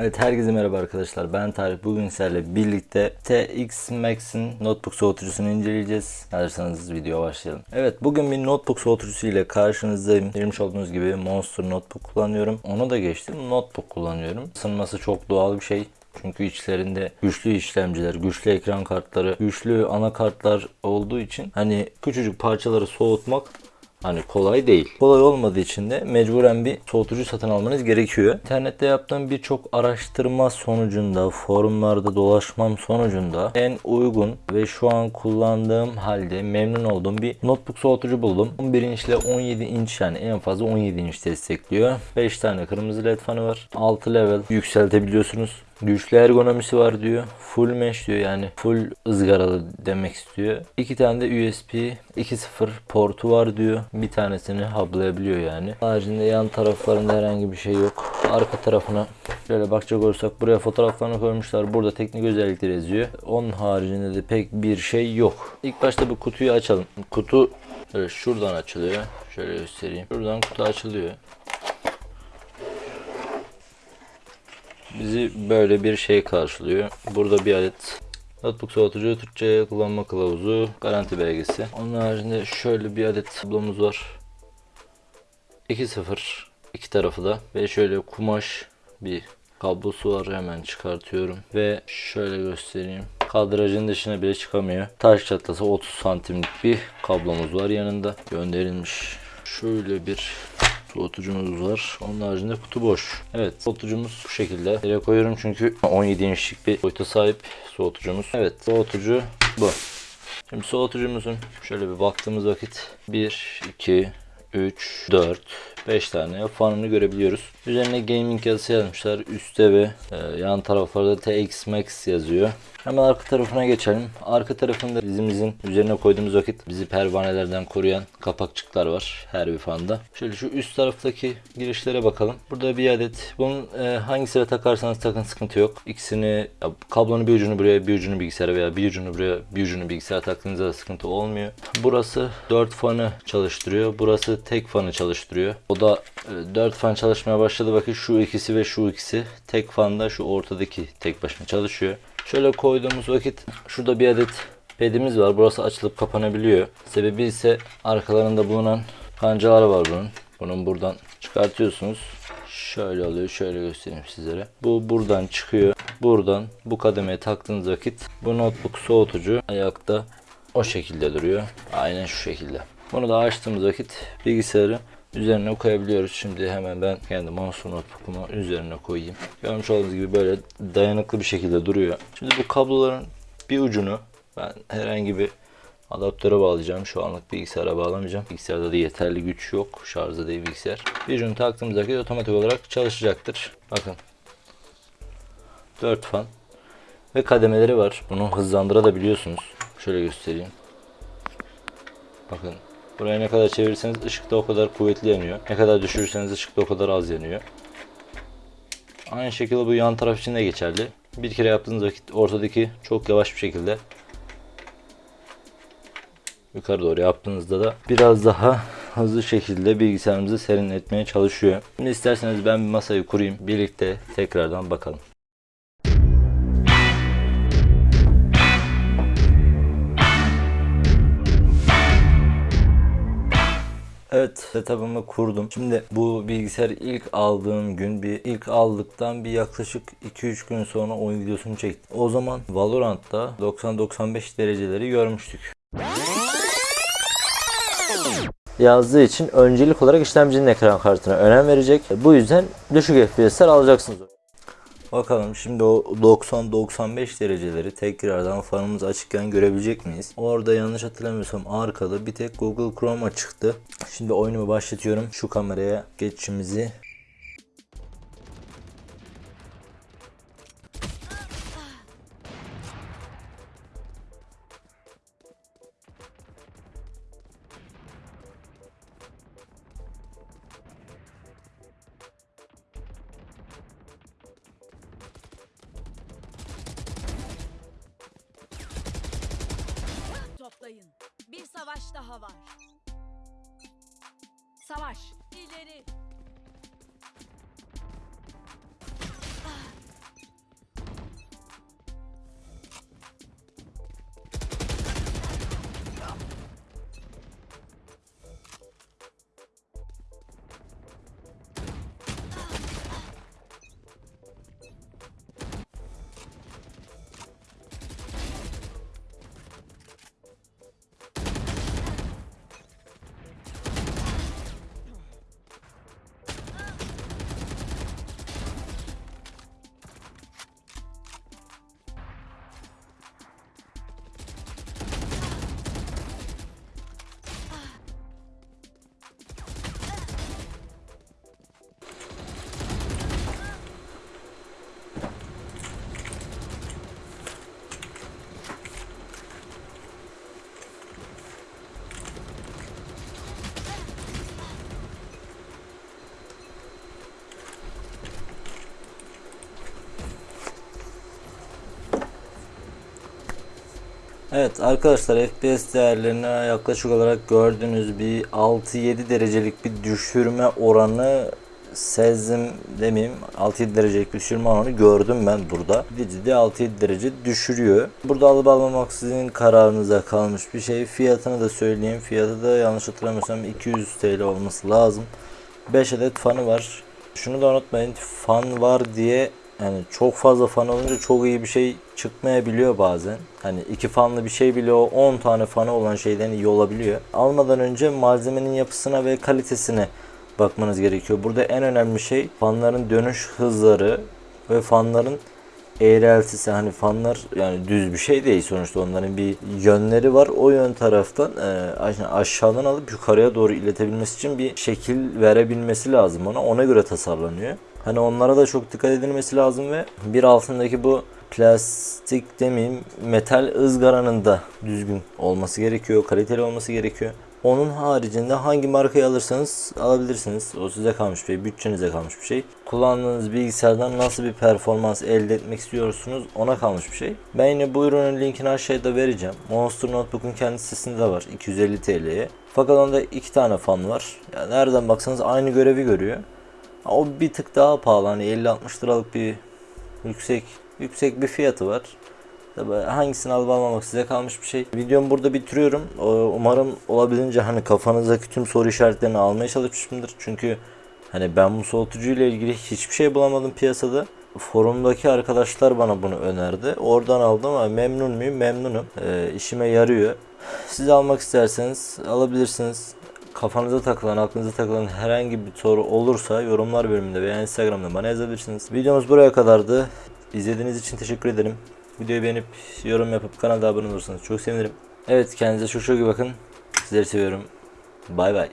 Evet herkese merhaba arkadaşlar ben Tarık bugün sizlerle birlikte TX Max'in notebook soğutucusunu inceleyeceğiz. Hazırsanız video başlayalım. Evet bugün bir notebook soğutucusu ile karşınızdayım. Görmüş olduğunuz gibi Monster notebook kullanıyorum. Onu da geçtim notebook kullanıyorum. Isınması çok doğal bir şey. Çünkü içlerinde güçlü işlemciler, güçlü ekran kartları, güçlü anakartlar olduğu için hani küçücük parçaları soğutmak Hani kolay değil. Kolay olmadığı için de mecburen bir soğutucu satın almanız gerekiyor. İnternette yaptığım birçok araştırma sonucunda, forumlarda dolaşmam sonucunda en uygun ve şu an kullandığım halde memnun olduğum bir notebook soğutucu buldum. 11 inç ile 17 inç yani en fazla 17 inç destekliyor. 5 tane kırmızı led fanı var. 6 level yükseltebiliyorsunuz. Güçlü ergonomisi var diyor. Full mesh diyor yani full ızgaralı demek istiyor. İki tane de USB 2.0 portu var diyor. Bir tanesini hublayabiliyor yani. Haricinde yan taraflarında herhangi bir şey yok. Arka tarafına şöyle bakacak olursak buraya fotoğraflarını koymuşlar. Burada teknik özellikleri yazıyor. Onun haricinde de pek bir şey yok. İlk başta bu kutuyu açalım. Kutu şuradan açılıyor. Şöyle göstereyim. Şuradan kutu açılıyor. Bizi böyle bir şey karşılıyor. Burada bir adet notebook soğutucu, Türkçe kullanma kılavuzu, garanti belgesi. Onun haricinde şöyle bir adet tablomuz var. 2.0 iki tarafı da. Ve şöyle kumaş bir kablosu var. Hemen çıkartıyorum. Ve şöyle göstereyim. Kadrajın dışına bile çıkamıyor. Taş çatlasa 30 santimlik bir kablomuz var yanında. Gönderilmiş. Şöyle bir soğutucumuz var. Onun haricinde kutu boş. Evet soğutucumuz bu şekilde. Yere koyuyorum çünkü 17 inçlik bir boyuta sahip soğutucumuz. Evet soğutucu bu. Şimdi soğutucumuzun şöyle bir baktığımız vakit 1, 2, 3, 4, 5 tane fanını görebiliyoruz. Üzerine gaming yazısı yazmışlar. Üstte ve e, yan taraflarda TX Max yazıyor. Hemen arka tarafına geçelim. Arka tarafında dizimizin üzerine koyduğumuz vakit bizi pervanelerden koruyan kapakçıklar var her bir fanda. Şöyle şu üst taraftaki girişlere bakalım. Burada bir adet. Bunun e, hangisine takarsanız takın sıkıntı yok. İkisini ya, kablonun bir ucunu buraya bir ucunu bilgisayara veya bir ucunu buraya bir ucunu bilgisayara taktığınızda da sıkıntı olmuyor. Burası 4 fanı çalıştırıyor. Burası tek fanı çalıştırıyor. O da e, 4 fan çalışmaya başladı. Bakın şu ikisi ve şu ikisi tek fanda şu ortadaki tek başına çalışıyor. Şöyle koyduğumuz vakit şurada bir adet pedimiz var. Burası açılıp kapanabiliyor. Sebebi ise arkalarında bulunan kancalar var bunun. Bunun buradan çıkartıyorsunuz. Şöyle oluyor. Şöyle göstereyim sizlere. Bu buradan çıkıyor. Buradan bu kademeye taktığınız vakit bu notebook soğutucu ayakta o şekilde duruyor. Aynen şu şekilde. Bunu da açtığımız vakit bilgisayarı üzerine koyabiliyoruz. Şimdi hemen ben kendi mouse notebook'umu üzerine koyayım. Görmüş olduğunuz gibi böyle dayanıklı bir şekilde duruyor. Şimdi bu kabloların bir ucunu ben herhangi bir adaptöre bağlayacağım. Şu anlık bilgisayara bağlamayacağım. Bilgisayarda da yeterli güç yok. Şarjda değil bilgisayar. Bir ucunu taktığımız vakit otomatik olarak çalışacaktır. Bakın. 4 fan. Ve kademeleri var. Bunu hızlandırabiliyorsunuz. Şöyle göstereyim. Bakın Buraya ne kadar çevirirseniz ışık da o kadar kuvvetli yanıyor. Ne kadar düşürürseniz ışık da o kadar az yanıyor. Aynı şekilde bu yan taraf için de geçerli. Bir kere yaptığınız vakit ortadaki çok yavaş bir şekilde yukarı doğru yaptığınızda da biraz daha hızlı şekilde bilgisayarımızı serinletmeye çalışıyor. Şimdi isterseniz ben bir masayı kurayım. Birlikte tekrardan bakalım. Evet setup'ımı kurdum. Şimdi bu bilgisayar ilk aldığım gün bir ilk aldıktan bir yaklaşık 2-3 gün sonra oyun videosunu çektim. O zaman Valorant'ta 90-95 dereceleri görmüştük. Yazdığı için öncelik olarak işlemcinin ekran kartına önem verecek. Bu yüzden düşük FPS'ler alacaksınız. Bakalım şimdi o 90-95 dereceleri tekrardan fanımız açıkken görebilecek miyiz? Orada yanlış hatırlamıyorsam arkada bir tek Google Chrome açıktı. Şimdi oyunumu başlatıyorum. Şu kameraya geçişimizi Toplayın. Bir savaş daha var. Savaş. İleri. Evet arkadaşlar FPS değerlerine yaklaşık olarak gördüğünüz bir 6-7 derecelik bir düşürme oranı sezdim demeyeyim 6-7 derecelik bir düşürme oranı gördüm ben burada. Ciddi ciddi 6-7 derece düşürüyor. Burada alıp almamak sizin kararınıza kalmış bir şey. Fiyatını da söyleyeyim. Fiyatı da yanlış hatırlamıyorsam 200 TL olması lazım. 5 adet fanı var. Şunu da unutmayın fan var diye yani çok fazla fan olunca çok iyi bir şey çıkmayabiliyor bazen. Hani iki fanlı bir şey bile o 10 tane fanı olan şeyden iyi olabiliyor. Almadan önce malzemenin yapısına ve kalitesine bakmanız gerekiyor. Burada en önemli şey fanların dönüş hızları ve fanların eğreltisi hani fanlar yani düz bir şey değil sonuçta onların bir yönleri var o yön taraftan e, aş- aşağıdan alıp yukarıya doğru iletebilmesi için bir şekil verebilmesi lazım ona ona göre tasarlanıyor. Hani onlara da çok dikkat edilmesi lazım ve bir altındaki bu plastik demeyeyim metal ızgaranın da düzgün olması gerekiyor, kaliteli olması gerekiyor. Onun haricinde hangi markayı alırsanız alabilirsiniz. O size kalmış bir şey, bütçenize kalmış bir şey. Kullandığınız bilgisayardan nasıl bir performans elde etmek istiyorsunuz ona kalmış bir şey. Ben yine bu ürünün linkini aşağıda vereceğim. Monster Notebook'un kendi sitesinde var 250 TL'ye. Fakat onda iki tane fan var. Yani nereden baksanız aynı görevi görüyor. O bir tık daha pahalı hani 50-60 liralık bir yüksek yüksek bir fiyatı var. Tabii hangisini alıp almamak size kalmış bir şey. Videomu burada bitiriyorum. Umarım olabildiğince hani kafanızdaki tüm soru işaretlerini almaya çalışmışımdır. Çünkü hani ben bu soğutucu ile ilgili hiçbir şey bulamadım piyasada. Forumdaki arkadaşlar bana bunu önerdi. Oradan aldım ama memnun muyum? Memnunum. Ee, işime yarıyor. Siz almak isterseniz alabilirsiniz. Kafanıza takılan, aklınıza takılan herhangi bir soru olursa yorumlar bölümünde veya Instagram'da bana yazabilirsiniz. Videomuz buraya kadardı. İzlediğiniz için teşekkür ederim. Videoyu beğenip yorum yapıp kanala abone olursanız çok sevinirim. Evet kendinize çok çok iyi bakın. Sizleri seviyorum. Bay bay.